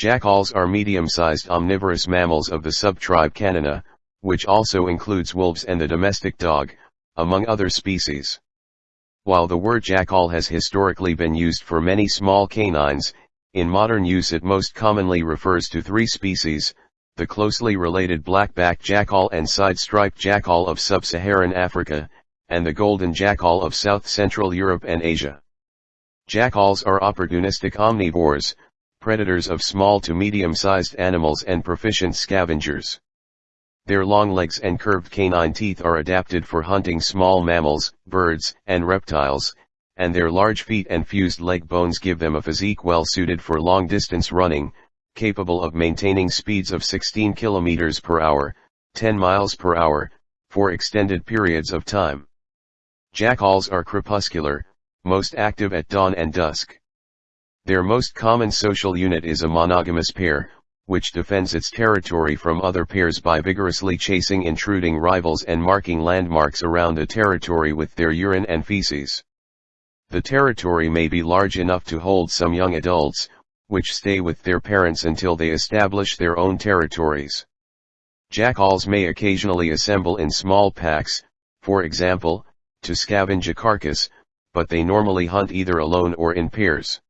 Jackals are medium-sized omnivorous mammals of the subtribe Canina, which also includes wolves and the domestic dog, among other species. While the word jackal has historically been used for many small canines, in modern use it most commonly refers to three species, the closely related black-backed jackal and side-striped jackal of sub-Saharan Africa, and the golden jackal of south-central Europe and Asia. Jackals are opportunistic omnivores, predators of small to medium-sized animals and proficient scavengers. Their long legs and curved canine teeth are adapted for hunting small mammals, birds, and reptiles, and their large feet and fused leg bones give them a physique well suited for long-distance running, capable of maintaining speeds of 16 km per hour, 10 miles per hour, for extended periods of time. Jackals are crepuscular, most active at dawn and dusk. Their most common social unit is a monogamous pair, which defends its territory from other pairs by vigorously chasing intruding rivals and marking landmarks around a territory with their urine and feces. The territory may be large enough to hold some young adults, which stay with their parents until they establish their own territories. Jackals may occasionally assemble in small packs, for example, to scavenge a carcass, but they normally hunt either alone or in pairs.